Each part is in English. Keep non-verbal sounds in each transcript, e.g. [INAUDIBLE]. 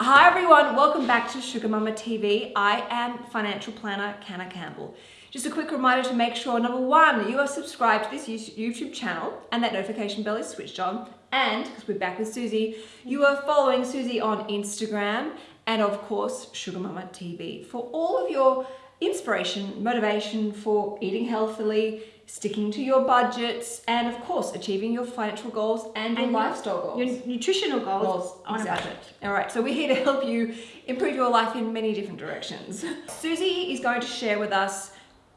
Hi everyone, welcome back to Sugar Mama TV. I am financial planner Canna Campbell. Just a quick reminder to make sure, number one, you are subscribed to this YouTube channel and that notification bell is switched on. And, because we're back with Susie, you are following Susie on Instagram and of course, Sugar Mama TV for all of your inspiration, motivation for eating healthily, sticking to your budgets, and of course, achieving your financial goals and your And lifestyle goals. Your nutritional goals, Goals, on exactly. a budget. All right, so we're here to help you improve your life in many different directions. [LAUGHS] Susie is going to share with us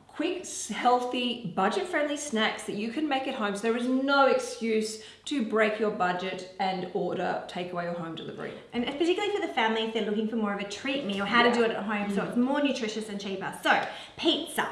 quick, healthy, budget-friendly snacks that you can make at home. So there is no excuse to break your budget and order takeaway or home delivery. And particularly for the family if they're looking for more of a treat meal, or how Yeah. to do it at home so mm. it's more nutritious and cheaper. So, pizza.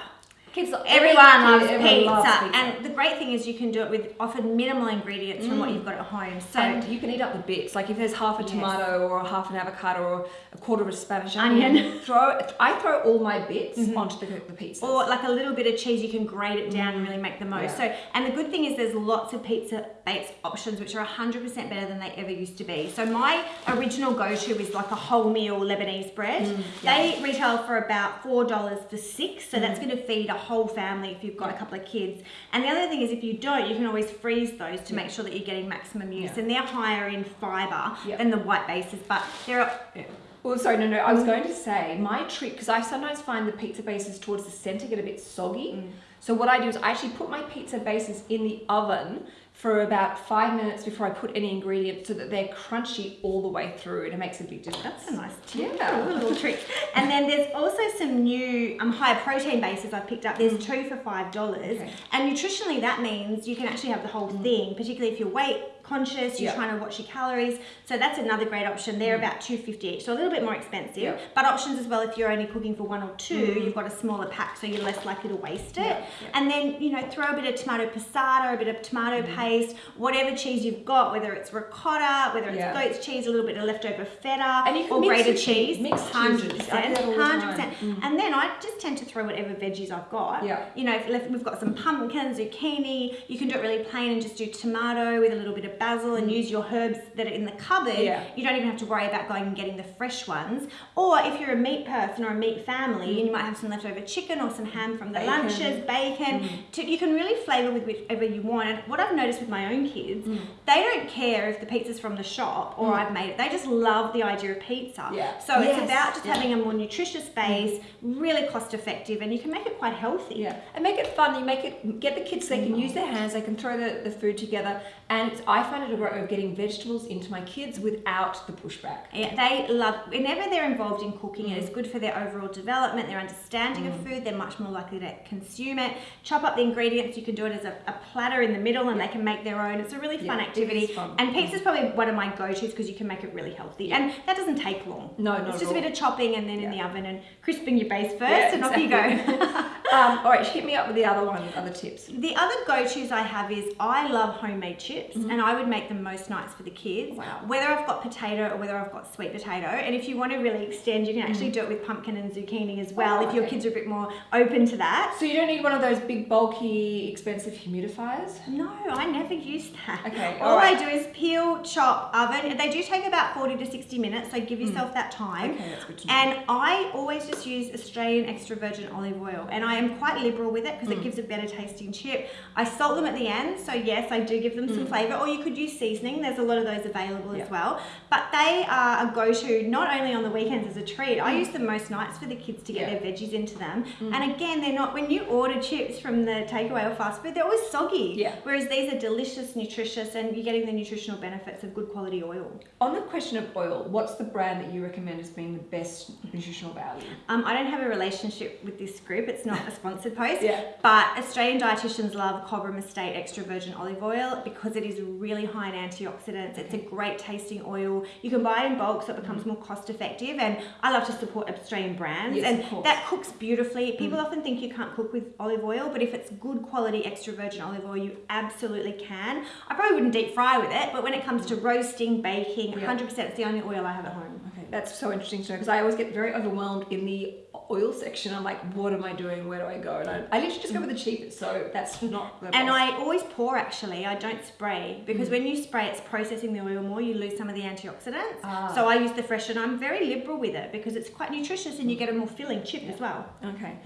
Kids, Everyone loves everyone pizza. loves pizza. And the great thing is you can do it with often minimal ingredients from what mm. you've got at home. So, and you can eat up the bits. Like if there's half a Yes. tomato or half an avocado or a quarter of a Spanish Onion. onion, throw I throw all my bits mm-hmm. onto the, the pizza. or like a little bit of cheese, you can grate it down and mm. really make the most. Yeah. So, and the good thing is there's lots of pizza base options which are 100% better than they ever used to be. So my original go-to is like a wholemeal Lebanese bread. Mm, they retail for about $4 for six, so that's going to feed a whole family if you've got a couple of kids. And the other thing is if you don't, you can always freeze those to make sure that you're getting maximum use. Yeah. And they're higher in fiber Yeah. than the white bases, but there are Oh, sorry, no, no. I was mm. going to say my trick because I sometimes find the pizza bases towards the center get a bit soggy. Mm. So what I do is I actually put my pizza bases in the oven for about five minutes before I put any ingredients so that they're crunchy all the way through and it makes a big difference. That's a nice tip. Yeah. A little trick. And then there's also some new um, higher protein bases I've picked up. There's two for five dollars. Okay. And nutritionally, that means you can actually have the whole thing, particularly if you're weight conscious, you're Yeah. trying to watch your calories. So that's another great option. They're mm. about two fifty each, so a little bit more expensive. Yeah. But options as well if you're only cooking for one or 2 you you've got a smaller pack, so you're less likely to waste it. Yeah. And then you know throw a bit of tomato passata, a bit of tomato mm. paste, whatever cheese you've got, whether it's ricotta, whether it's goat's cheese, a little bit of leftover feta, And you can or grated cheese, mix hundred cheeses. I do percent, that all the time. hundred percent. And then I just tend to throw whatever veggies I've got. Yeah. You know, if we've got some pumpkin, zucchini. You can do it really plain and just do tomato with a little bit of basil and use your herbs that are in the cupboard. Mm. Yeah. You don't even have to worry about going and getting the fresh ones. Or if you're a meat person or a meat family, and you might have some leftover chicken or some ham from the Mm. Bacon. Mm. lunches, bacon. To, you can really flavour with whichever you want. And what I've noticed with my own kids, Mm. they don't care if the pizza's from the shop or I've made it. They just love the idea of pizza. Yeah. So it's about just Yeah. having a more nutritious base, really cost effective, and you can make it quite healthy. Yeah, and make it fun. You make it get the kids. They can use their hands. They can throw the, the food together, and I find it a way of getting vegetables into my kids without the pushback. Yeah, they love whenever they're involved in cooking. It is good for their overall development, their understanding of food. They're much more likely to consume it. Chop up the ingredients. You can do it as a, a platter in the middle, and they can make their own. It's a really fun Yeah, it activity. is fun. And pizza's probably one of my go-tos because you can make it really healthy, and that doesn't take long. No, not it's just a bit of chopping and then in the oven and crisping your base first, Yeah, and off you go. [LAUGHS] um, all right, hit me up with the other one, other tips. The other go-tos I have is I love homemade chips and I would make them most nights for the kids. Mm-hmm. Wow. Whether I've got potato or whether I've got sweet potato. And if you want to really extend, you can actually do it with pumpkin and zucchini as well Mm-hmm. Oh, if your kids are a bit more open to that. So you don't need one of those big, bulky, expensive humidifiers. No, I never use that. Okay, All alright. I do is peel, chop, oven. They do take about 40 to 60 minutes, so give yourself that time. Mm. Okay, that's good. And I always just use Australian extra virgin olive oil, and I am quite liberal with it because Mm. it gives a better tasting chip. I salt them at the end, so yes, I do give them some flavour, or you could use seasoning. There's a lot of those available Mm. Yeah. as well. But they are a go-to not only on the weekends as a treat. I use them most nights for the kids to get Mm. Yeah. Mm. their veggies into them. And again, they're not when you order chips from the takeaway or fast food, they're always soggy. Yeah. Whereas these are delicious, nutritious, and you're getting the nutritional benefits of good quality oil. On the question of oil, what's the brand that you recommend as being the best nutritional value? Um, I don't have a relationship with this group. It's not a sponsored post. [LAUGHS] Yeah. But Australian dietitians love Cobram Estate extra virgin olive oil because it is really high in antioxidants. It's a great tasting oil. You can buy it in bulk so it becomes mm-hmm. more cost effective. And I love to support Australian brands. Yes, and that cooks beautifully. Mm-hmm. People often think you can't cook with olive oil, but if it's good quality extra virgin olive oil, you absolutely can. I probably wouldn't deep fry with it, but when it comes to mm-hmm. roasting, baking, Yeah. 100% it's the only oil I have at home. Okay, that's so interesting to know because I always get very overwhelmed in the oil section. I'm like, what am I doing? Where do I go? And I, I literally just go with the cheapest. So that's not the And best. I always pour actually. I don't spray Mm. because when you spray, it's processing the oil more. You lose some of the antioxidants. Ah. So I use the fresh, and I'm very liberal with it because it's quite nutritious, and you get a more filling chip as well. okay.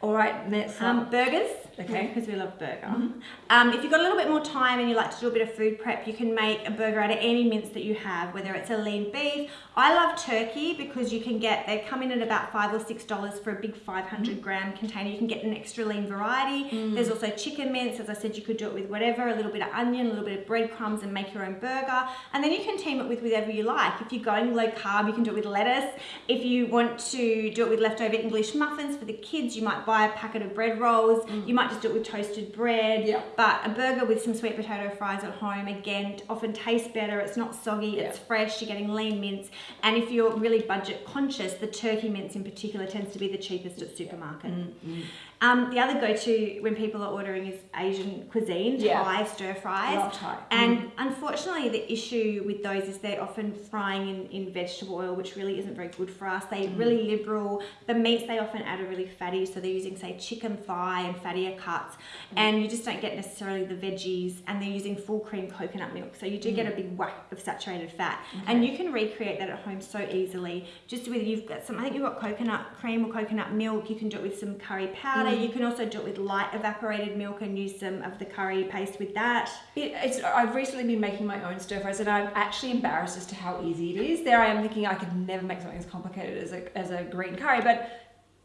All right. Next Um, burgers, Okay. because we love burger. Mm-hmm. Um, if you've got a little bit more time and you like to do a bit of food prep, you can make a burger out of any mince that you have, whether it's a lean beef. I love turkey because you can get they come in at about five or six dollars for a big 500 mm-hmm. gram container. You can get an extra lean variety. Mm. There's also chicken mince. As I said, you could do it with whatever, a little bit of onion, a little bit of breadcrumbs, and make your own burger. And then you can team it with whatever you like. If you're going low carb, you can do it with lettuce. If you want to do it with leftover English muffins for the kids, you might buy a packet of bread rolls. Mm. You might just do it with toasted bread. Yeah. But a burger with some sweet potato fries at home, again, often tastes better. It's not soggy, it's fresh, you're getting lean mince. And if you're really budget conscious, the turkey mince in particular tends to be the cheapest at supermarket. Mm, Um, the other go-to when people are ordering is Asian cuisine, Yeah. Thai stir fries. Love Thai. Mm. And unfortunately, the issue with those is they're often frying in, in vegetable oil, which really isn't very good for us. They're mm. really liberal. The meats they often add are really fatty, so they're using, say, chicken thigh and fattier cuts, mm. and you just don't get necessarily the veggies. And they're using full cream coconut milk, so you do get a big whack of saturated fat. And you can recreate that at home so easily. Just with you've got some, I think you've got coconut cream or coconut milk. You can do it with some curry powder. Um, you can also do it with light evaporated milk and use some of the curry paste with that. It, it's, I've recently been making my own stir fries and I'm actually embarrassed as to how easy it is. There I am thinking I could never make something as complicated as a, as a green curry, but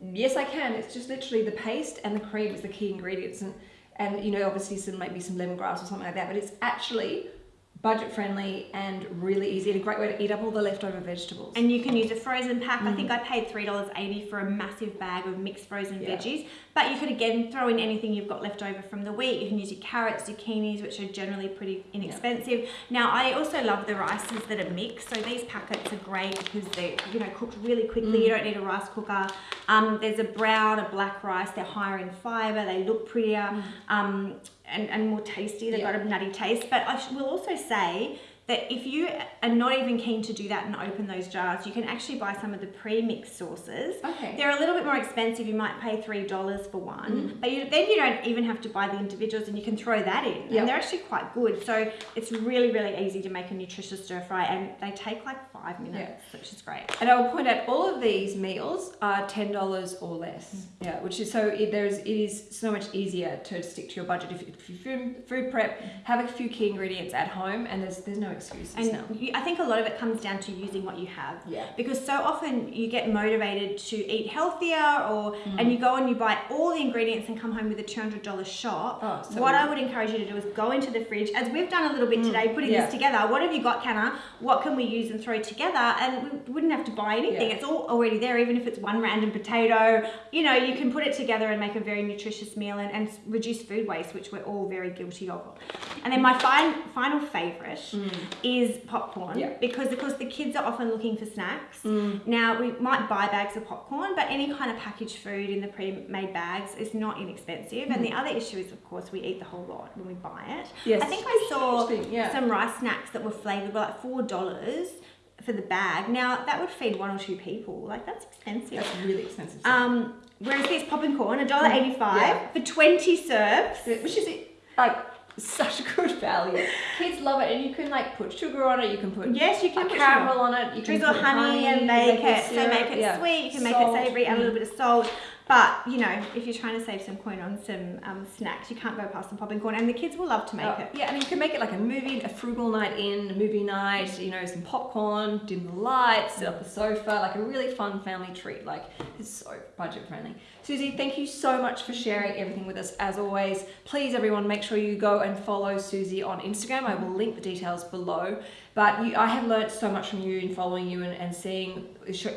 yes, I can. It's just literally the paste and the cream is the key ingredients, and and you know obviously some maybe some lemongrass or something like that. But it's actually budget friendly and really easy and a great way to eat up all the leftover vegetables. And you can use a frozen pack. I think I paid three dollars eighty for a massive bag of mixed frozen Yeah. veggies. But you could again throw in anything you've got left over from the week. You can use your carrots, zucchinis, which are generally pretty inexpensive. Now I also love the rices that are mixed. So these packets are great because they're you know cooked really quickly. You don't need a rice cooker. Um, there's a brown, a black rice. They're higher in fiber. They look prettier. Um, and, and more tasty. They've Yeah. got a nutty taste. But I will also say that if you are not even keen to do that and open those jars, you can actually buy some of the pre-mixed sauces. Okay. They're a little bit more expensive. You might pay three dollars for one, mm-hmm. but you, then you don't even have to buy the individuals, and you can throw that in. Yep. And they're actually quite good. So it's really, really easy to make a nutritious stir fry, and they take like five minutes, which is great. And I will point out all of these meals are ten dollars or less. Mm. Yeah, which is so it, there's it is so much easier to stick to your budget if, if you food, food prep, have a few key ingredients at home, and there's there's no excuses And you, I think a lot of it comes down to using what you have. Yeah. Because so often you get motivated to eat healthier, or Mm. and you go and you buy all the ingredients and come home with a two hundred dollars shop. Oh, so what I would encourage you to do is go into the fridge, as we've done a little bit today, putting Mm. yeah. this together. What have you got, Canna? What can we use and throw together? And we wouldn't have to buy anything. Yeah. It's all already there, even if it's one random potato. You know, you can put it together and make a very nutritious meal and, and reduce food waste, which we're all very guilty of. And then my fin- final favourite is popcorn Mm. Yeah. because of course the kids are often looking for snacks. Mm. Now we might buy bags of popcorn, but any kind of packaged food in the pre-made bags is not inexpensive. And the other issue is, of course, we eat the whole lot when we buy it. Mm. Yes. I think I saw yeah. some rice snacks that were flavored were like four dollars for the bag. Now that would feed one or two people. Like that's expensive. That's really expensive. Um, whereas this popping corn, a dollar eighty-five Yeah. for twenty serves. which is like such a good value. Kids love it, and you can like put sugar on it. You can put Yes, you can put caramel on it. You can drizzle put honey, and make it so make it yeah. sweet. You can make it savoury, add a Mm. little bit of salt. But you know, if you're trying to save some coin on some um, snacks, you can't go past some popping corn, and the kids will love to make Oh, it. Yeah, and you can make it like a movie, a frugal night in, a movie night, you know, some popcorn, dim the lights, sit up the sofa, like a really fun family treat. Like, it's so budget friendly. Susie, thank you so much for sharing everything with us as always. Please, everyone, make sure you go and follow Susie on Instagram. I will link the details below. But you, I have learned so much from you in following you and, and seeing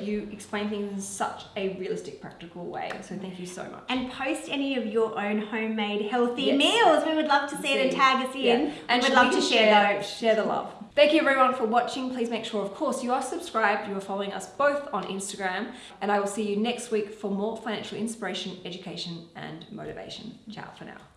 you explain things in such a realistic, practical way. So, thank you so much. And post any of your own homemade healthy Yes. meals. We would love to see it and tag us in. Yeah. And And we'd love to share those. Share the love. Thank you everyone for watching. Please make sure, of course, you are subscribed. You are following us both on Instagram. And I will see you next week for more financial inspiration, education, and motivation. Ciao for now.